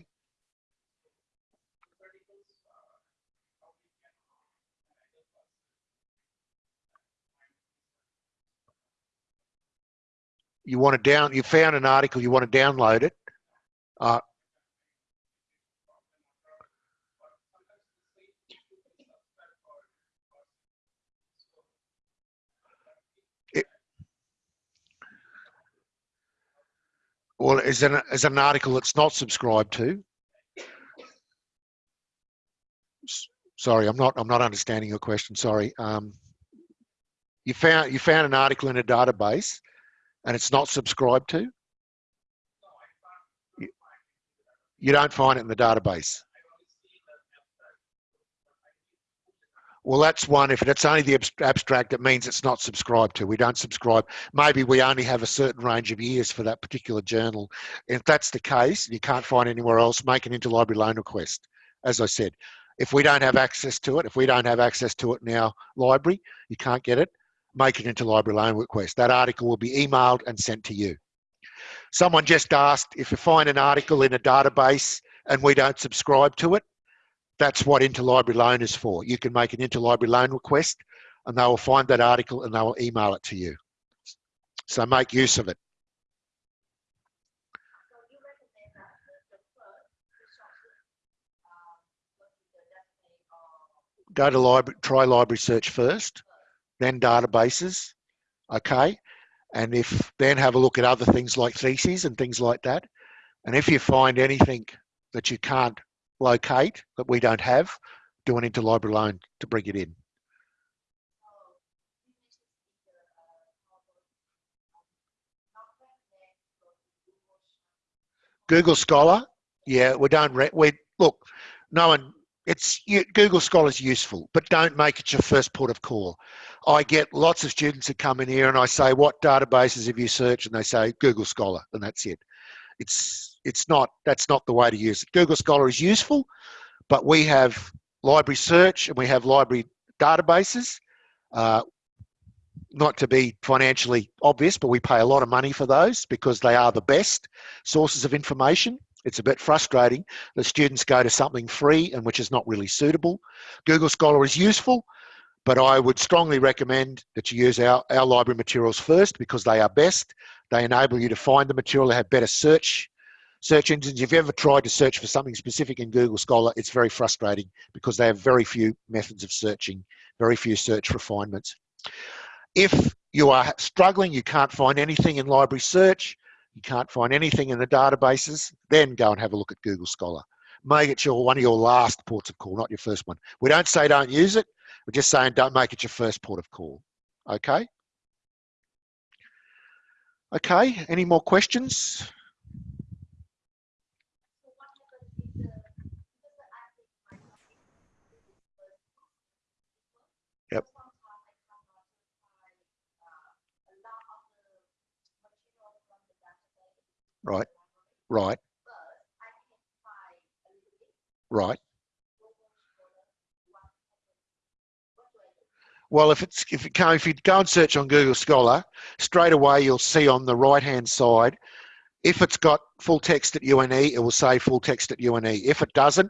You want to down, you found an article, you want to download it. Uh, Well, is an is an article that's not subscribed to? Sorry, I'm not I'm not understanding your question. Sorry. Um, you found you found an article in a database, and it's not subscribed to. You don't find it in the database. Well, that's one. If it's only the abstract, it means it's not subscribed to. We don't subscribe. Maybe we only have a certain range of years for that particular journal. If that's the case, you can't find anywhere else, make an interlibrary loan request. As I said, if we don't have access to it, if we don't have access to it in our library, you can't get it, make an interlibrary loan request. That article will be emailed and sent to you. Someone just asked if you find an article in a database and we don't subscribe to it, that's what interlibrary loan is for. You can make an interlibrary loan request and they will find that article and they will email it to you. So make use of it. Go to library, try library search first, then databases, okay? And if then have a look at other things like theses and things like that. And if you find anything that you can't locate that we don't have, do an interlibrary loan to bring it in. Google Scholar, yeah, we don't, we, look, no one, it's, you, Google Scholar is useful, but don't make it your first port of call. I get lots of students that come in here and I say, what databases have you searched? And they say Google Scholar, and that's it. It's it's not that's not the way to use it. Google Scholar is useful, but we have library search and we have library databases. Uh, not to be financially obvious, but we pay a lot of money for those because they are the best sources of information. It's a bit frustrating that students go to something free and which is not really suitable. Google Scholar is useful, but I would strongly recommend that you use our, our library materials first because they are best. They enable you to find the material, they have better search search engines. If you ever tried to search for something specific in Google Scholar, it's very frustrating because they have very few methods of searching, very few search refinements. If you are struggling, you can't find anything in library search, you can't find anything in the databases, then go and have a look at Google Scholar. Make it your one of your last ports of call, not your first one. We don't say don't use it, we're just saying don't make it your first port of call. Okay? Okay, any more questions? Right. Right. Right. Well, if it's if you can if you go and search on Google Scholar, straight away you'll see on the right hand side, if it's got full text at UNE, it will say full text at UNE. If it doesn't,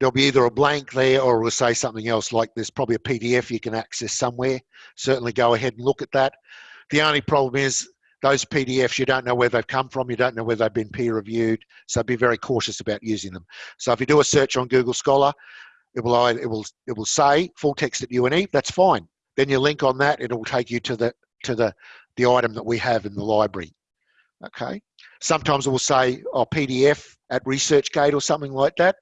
there'll be either a blank there or it will say something else like there's probably a PDF you can access somewhere. Certainly go ahead and look at that. The only problem is those PDFs, you don't know where they've come from, you don't know where they've been peer reviewed, so be very cautious about using them. So if you do a search on Google Scholar, it will it will it will say full text at UNE. That's fine. Then you link on that, it will take you to the to the the item that we have in the library. Okay. Sometimes it will say oh, PDF at ResearchGate or something like that.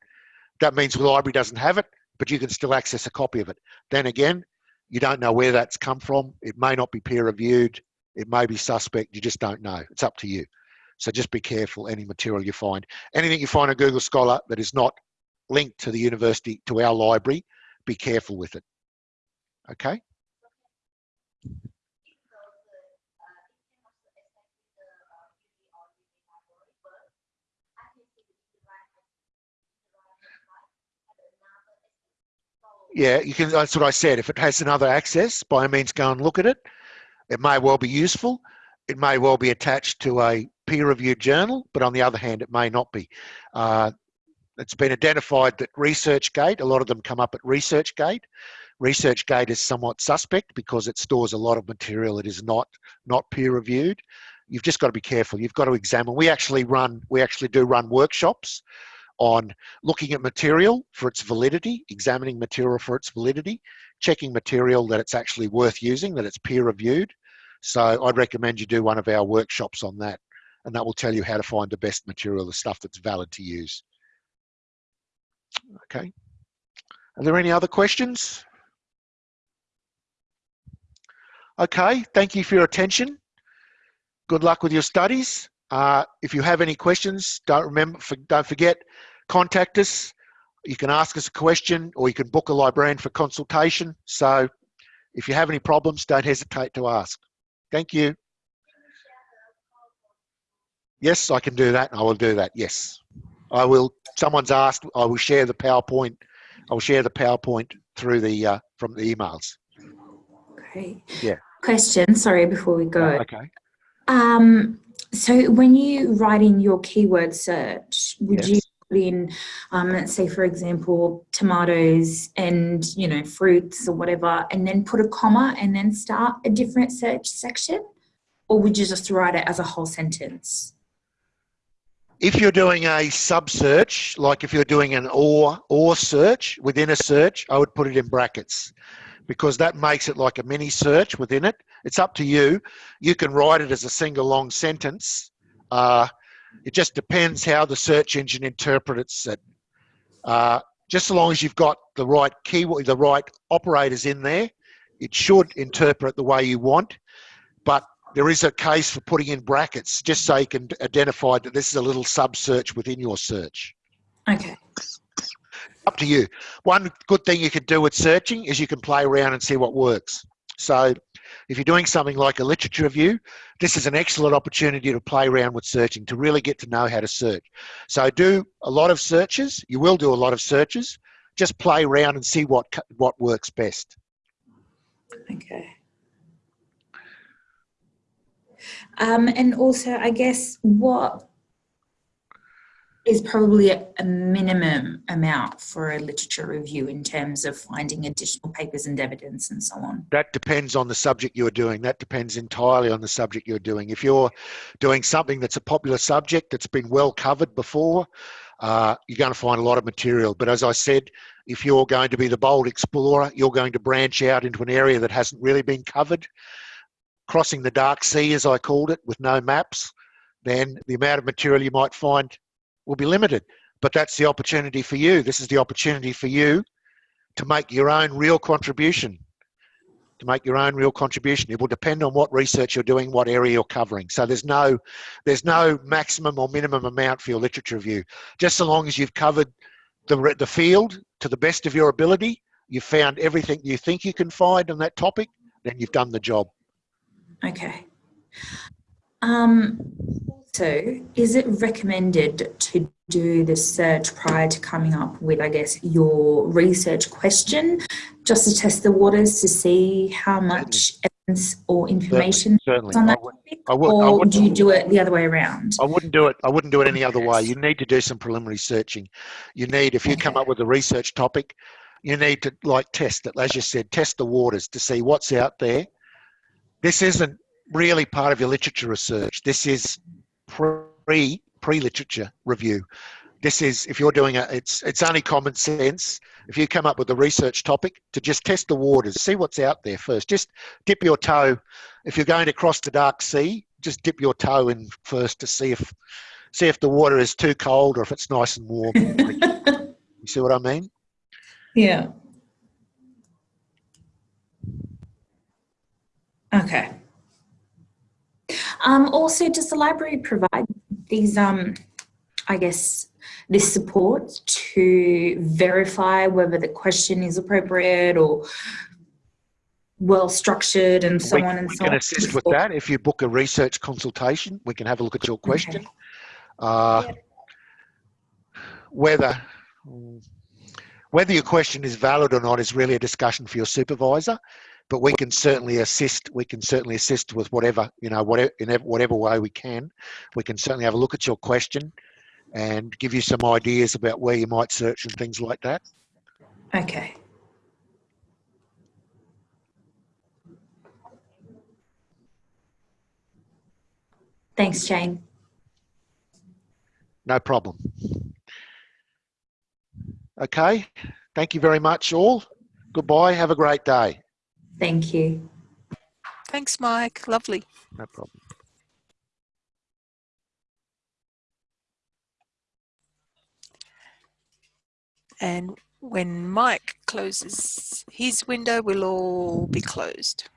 That means the library doesn't have it, but you can still access a copy of it. Then again, you don't know where that's come from. It may not be peer reviewed. It may be suspect, you just don't know. It's up to you. So just be careful any material you find. Anything you find on Google Scholar that is not linked to the university, to our library, be careful with it. Okay? Yeah, you can. That's what I said. If it has another access, by means, go and look at it. It may well be useful. It may well be attached to a peer-reviewed journal, but on the other hand, it may not be. Uh, it's been identified that ResearchGate, a lot of them come up at ResearchGate. ResearchGate is somewhat suspect because it stores a lot of material that is not not peer-reviewed. You've just got to be careful. You've got to examine. We actually run, we actually do run workshops on looking at material for its validity, examining material for its validity, checking material that it's actually worth using, that it's peer reviewed, so I'd recommend you do one of our workshops on that and that will tell you how to find the best material, the stuff that's valid to use. Okay. Are there any other questions? Okay, thank you for your attention. Good luck with your studies. Uh, if you have any questions, don't remember, for, don't forget, contact us. You can ask us a question or you can book a librarian for consultation. So if you have any problems, don't hesitate to ask. Thank you. Yes, I can do that. I will do that. Yes, I will. Someone's asked. I will share the PowerPoint. I will share the PowerPoint through the uh, from the emails. Great. Yeah. Question, sorry, before we go. Okay. Um, so when you write in your keyword search, would you Yes. put in, um, let's say, for example, tomatoes and, you know, fruits or whatever, and then put a comma and then start a different search section? Or would you just write it as a whole sentence? If you're doing a sub search, like if you're doing an or or search within a search, I would put it in brackets because that makes it like a mini search within it. It's up to you. You can write it as a single long sentence. Uh, it just depends how the search engine interprets it. Uh, just so long as you've got the right keyword, the right operators in there, it should interpret the way you want. But there is a case for putting in brackets just so you can identify that this is a little sub search within your search. Okay. Up to you. One good thing you can do with searching is you can play around and see what works. So if you're doing something like a literature review, this is an excellent opportunity to play around with searching, to really get to know how to search. So do a lot of searches. You will do a lot of searches. Just play around and see what, what works best. Okay. Um, and also, I guess what is probably a, minimum amount for a literature review in terms of finding additional papers and evidence and so on? That depends on the subject you're doing. That depends entirely on the subject you're doing. If you're doing something that's a popular subject that's been well covered before, uh, you're going to find a lot of material. But as I said, if you're going to be the bold explorer, you're going to branch out into an area that hasn't really been covered, crossing the dark sea, as I called it, with no maps, then the amount of material you might find will be limited. But that's the opportunity for you. This is the opportunity for you to make your own real contribution to make your own real contribution. It will depend on what research you're doing, what area you're covering. So there's no, there's no maximum or minimum amount for your literature review. Just so long as you've covered the, the field to the best of your ability, you've found everything you think you can find on that topic, then you've done the job. Okay. Um, so, is it recommended to do the search prior to coming up with, I guess, your research question, just to test the waters to see how much evidence or information Certainly. is on I that would- topic, I would- I or wouldn't- do you do it the other way around? I wouldn't do it. I wouldn't do it any other way. You need to do some preliminary searching. You need, if you come up with a research topic, you need to like test it. As you said, test the waters to see what's out there. This isn't really part of your literature research. This is pre pre literature review. This is if you're doing it, It's it's only common sense. If you come up with a research topic, to just test the waters, see what's out there first. Just dip your toe. If you're going to cross the dark sea, just dip your toe in first to see if see if the water is too cold or if it's nice and warm. you see what I mean? yeah. Okay. Um, also, does the library provide these, um, I guess, this support to verify whether the question is appropriate or well structured and so we, on and we so can on? assist with that. If you book a research consultation, we can have a look at your question. Uh, Whether whether your question is valid or not is really a discussion for your supervisor, but we can certainly assist. We can certainly assist with whatever you know, whatever in whatever way we can. We can certainly have a look at your question and give you some ideas about where you might search and things like that. Okay. Thanks, Jane. No problem. Okay. Thank you very much, all. Goodbye. Have a great day. Thank you. Thanks, Mike. Lovely. No problem. And when Mike closes his window, we'll all be closed.